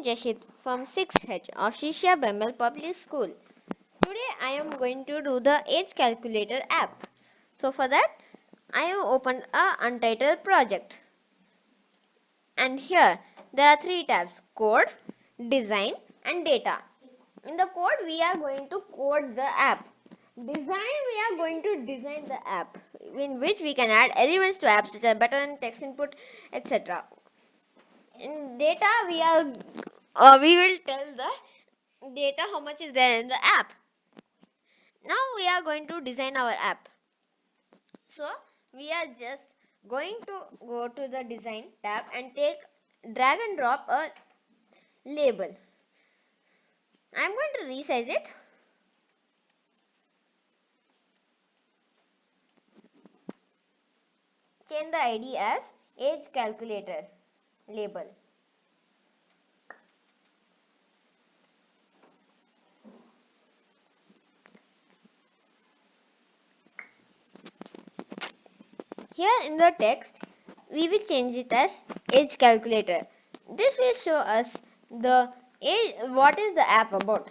am from 6H of Shisha Bemal Public School. Today I am going to do the age calculator app. So for that I have opened a untitled project. And here there are three tabs code, design and data. In the code we are going to code the app. Design we are going to design the app in which we can add elements to apps such as button, text input, etc in data we are uh, we will tell the data how much is there in the app. Now we are going to design our app. So we are just going to go to the design tab and take drag and drop a label. I am going to resize it. Change the id as age calculator label. Here in the text, we will change it as age calculator. This will show us the age, what is the app about.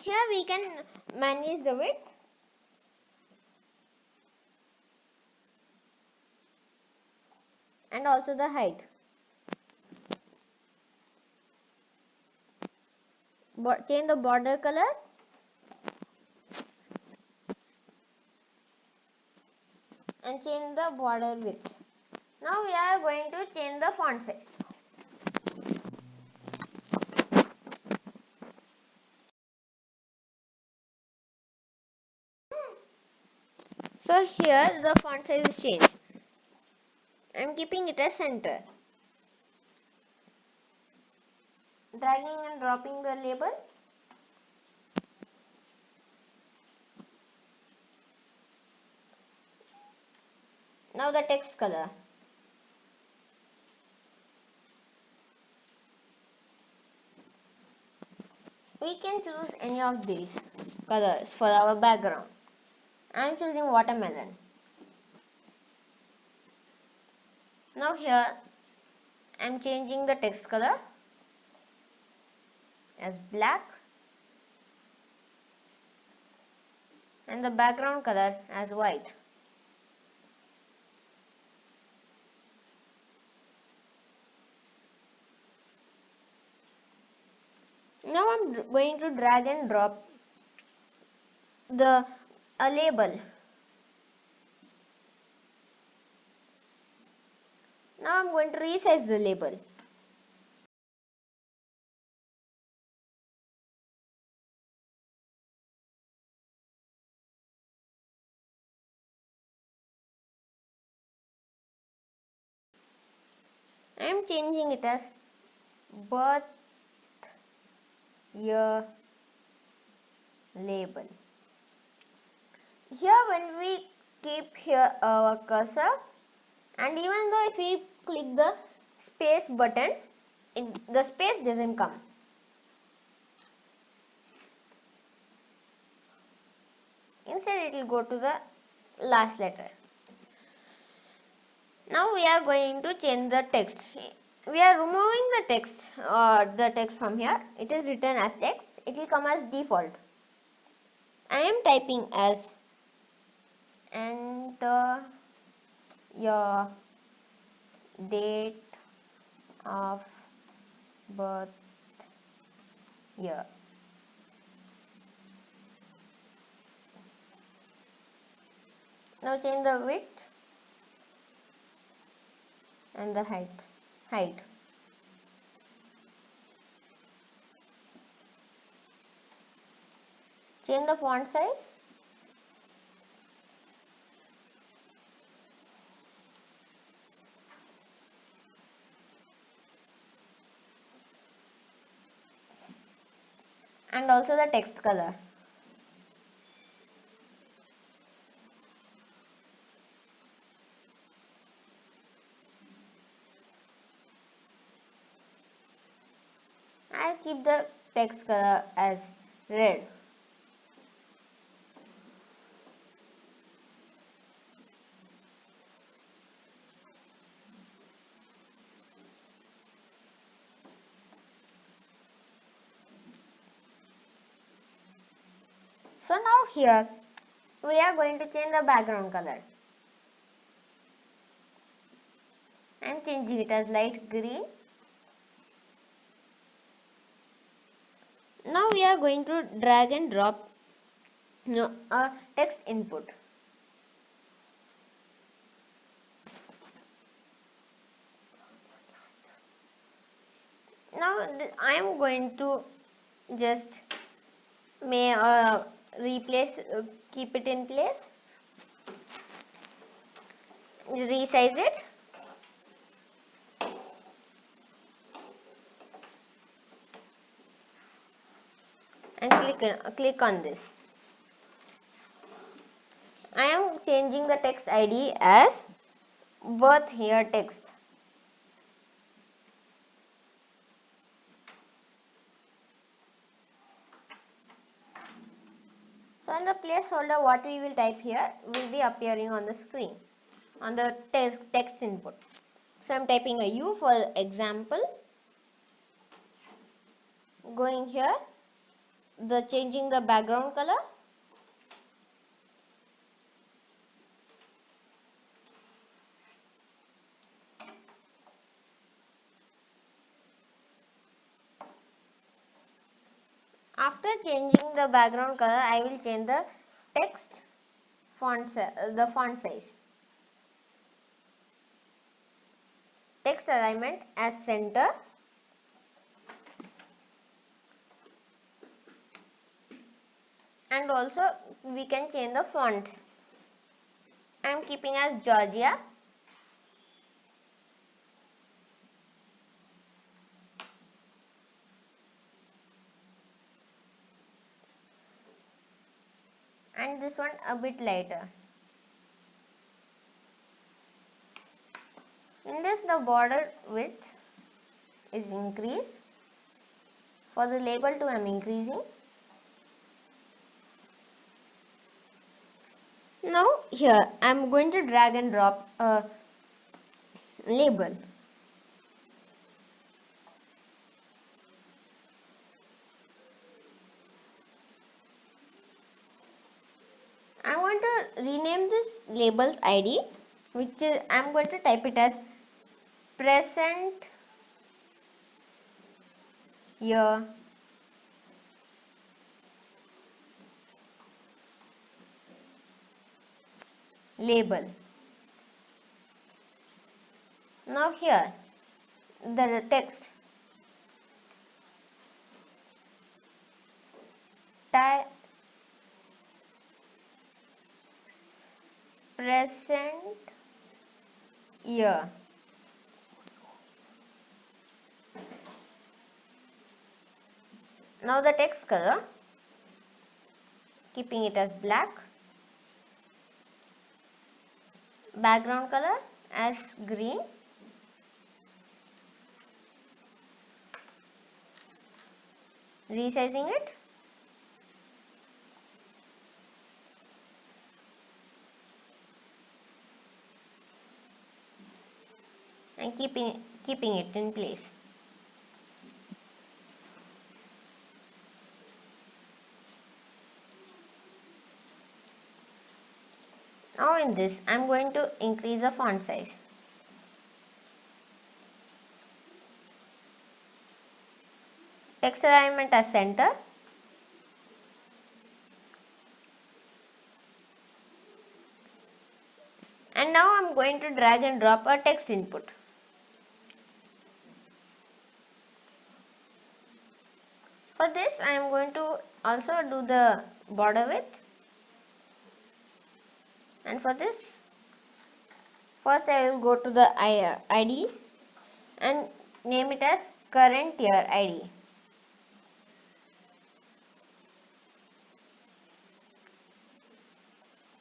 Here we can manage the width and also the height. Change the border color and change the border width. Now we are going to change the font size. So here the font size is changed. I am keeping it as center. Dragging and dropping the label. Now the text color. We can choose any of these colors for our background. I am choosing watermelon. Now here I am changing the text color as black and the background color as white. Now I'm going to drag and drop the a label Now I'm going to resize the label. I am changing it as birth year label. Here when we keep here our cursor and even though if we click the space button it, the space doesn't come instead it will go to the last letter now we are going to change the text. We are removing the text or uh, the text from here. It is written as text. It will come as default. I am typing as enter your date of birth year. Now change the width and the height. Height. Change the font size and also the text color. keep the text color as red. So now here we are going to change the background color. and changing it as light green Now we are going to drag and drop a text input. Now I am going to just may uh, replace uh, keep it in place resize it and click on, this I am changing the text ID as birth here text So in the placeholder what we will type here will be appearing on the screen on the text, text input. So I am typing a U for example. Going here the changing the background color After changing the background color, I will change the text font, the font size. Text alignment as center. And also we can change the font. I am keeping as Georgia. and this one a bit lighter. In this the border width is increased. For the label too I am increasing. Now here I am going to drag and drop a label. I want to rename this labels id which is, I am going to type it as present year label. Now here the text present year. Now the text color, keeping it as black. Background color as green. Resizing it. and keeping, keeping it in place. Now in this I am going to increase the font size. Text alignment as center. And now I am going to drag and drop a text input. For this I am going to also do the border width for this first I will go to the ID and name it as current year ID.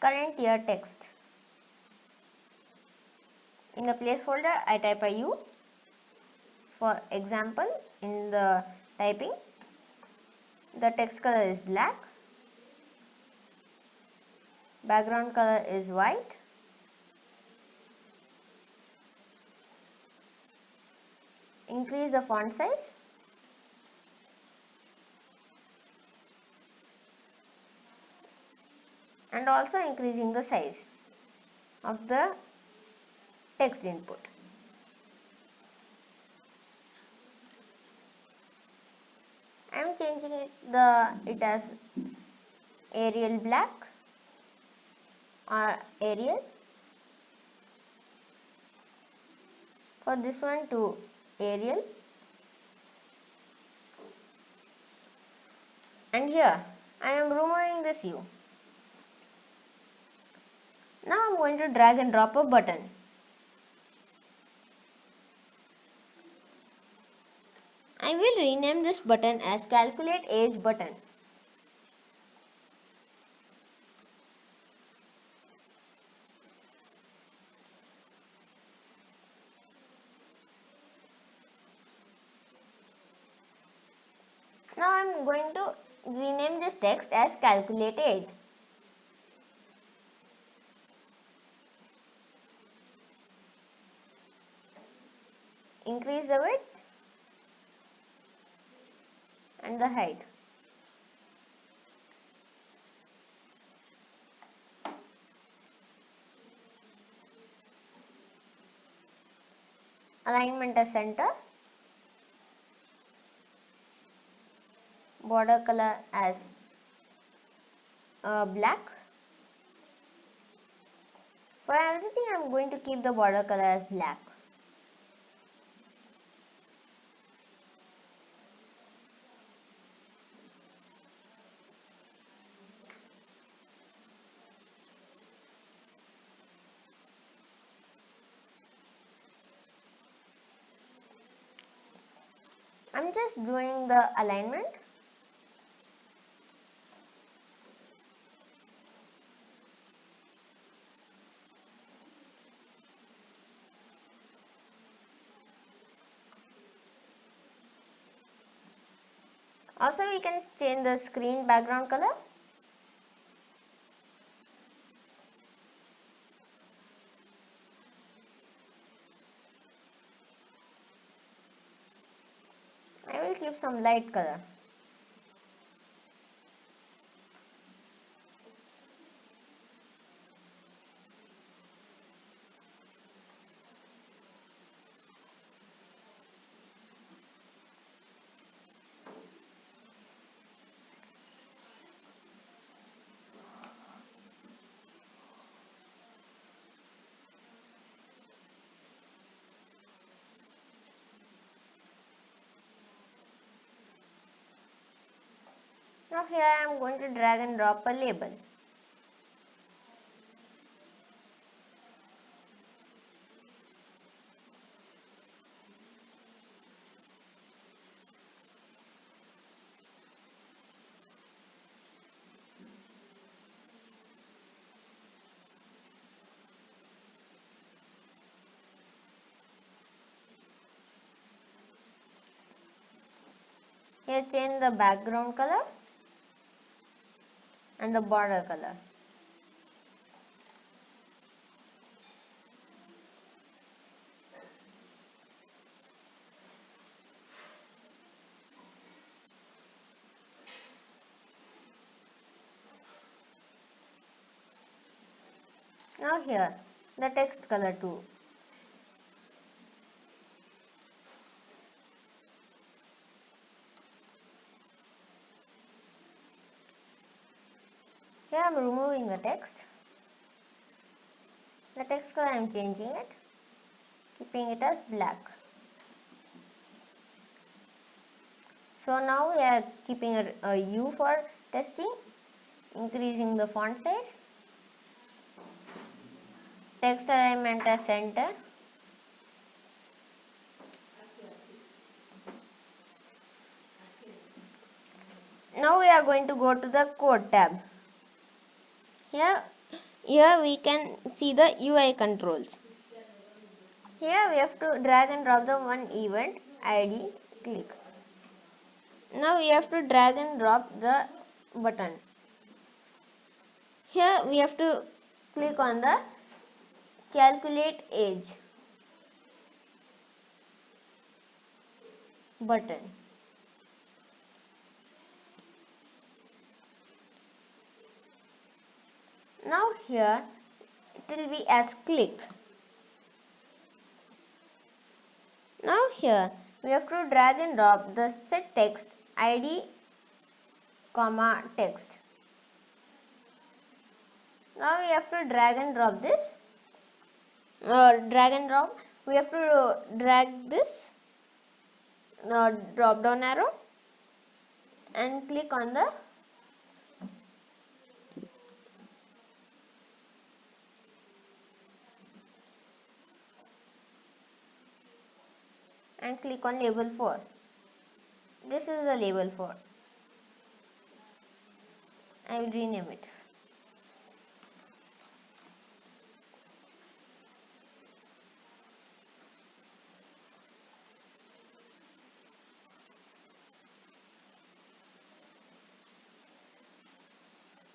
Current year text. In the placeholder I type a U for example in the typing the text color is black background color is white. Increase the font size. And also increasing the size of the text input. I am changing it the it as Arial black or Arial for this one to Arial and here I am removing this U. Now I am going to drag and drop a button. I will rename this button as calculate age button. Now I am going to rename this text as calculate age. Increase the width and the height. Alignment as center. Border color as uh, black. For everything I am going to keep the border color as black. I'm just doing the alignment. Also we can change the screen background color. I will keep some light color. Now here I am going to drag and drop a label. Here change the background color and the border color. Now here the text color too. Am removing the text. The text color I am changing it, keeping it as black. So now we are keeping a, a uh, U for testing, increasing the font size, text alignment as center, now we are going to go to the code tab here here we can see the UI controls. Here we have to drag and drop the one event ID click. Now we have to drag and drop the button. Here we have to click on the calculate age button now here it will be as click. Now here we have to drag and drop the set text id comma text. Now we have to drag and drop this. Uh, drag and drop. We have to drag this uh, drop down arrow and click on the and click on label 4 this is the label 4 I will rename it.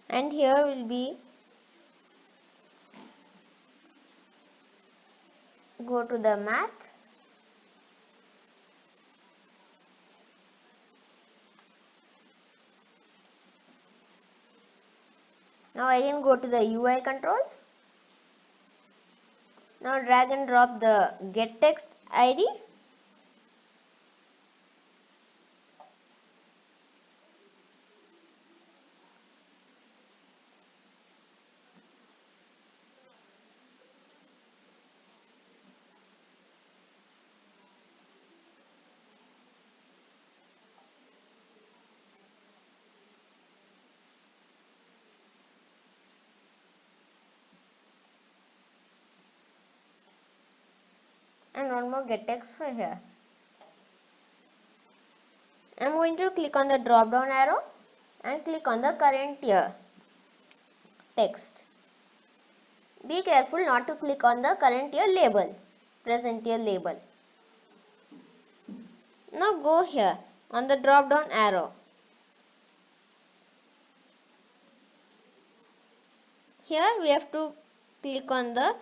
And here will be go to the math now again go to the UI controls. Now drag and drop the get text ID and one more get text for here. I'm going to click on the drop down arrow and click on the current year text. Be careful not to click on the current year label, present year label. Now go here on the drop down arrow. Here we have to click on the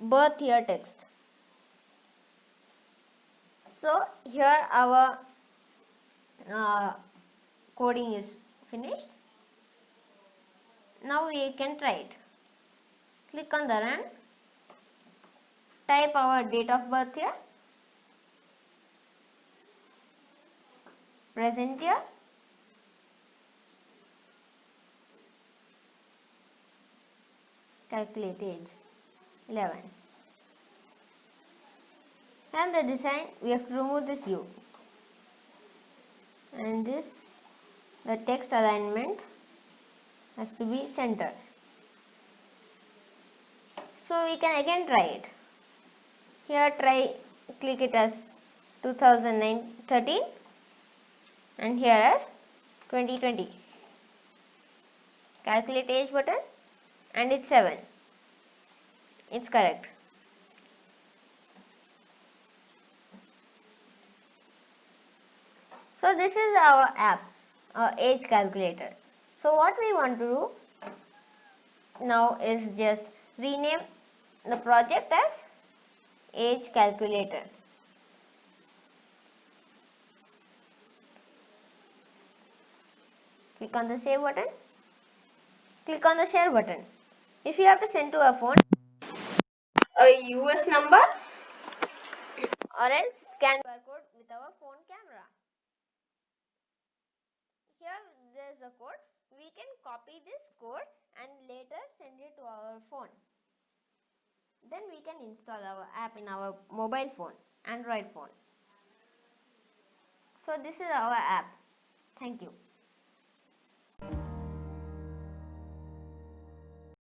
birth year text. So here our uh, coding is finished. Now we can try it. Click on the run. Type our date of birth here. Present year. Calculate age 11 and the design we have to remove this U. And this the text alignment has to be center so we can again try it. Here try click it as 2013 and here as 2020 calculate age button and it's 7 it's correct So this is our app, uh, age calculator. So what we want to do now is just rename the project as age calculator. Click on the save button. Click on the share button. If you have to send to a phone, a US number or else scan QR code with our phone camera here there is a code. We can copy this code and later send it to our phone. Then we can install our app in our mobile phone android phone. So this is our app. Thank you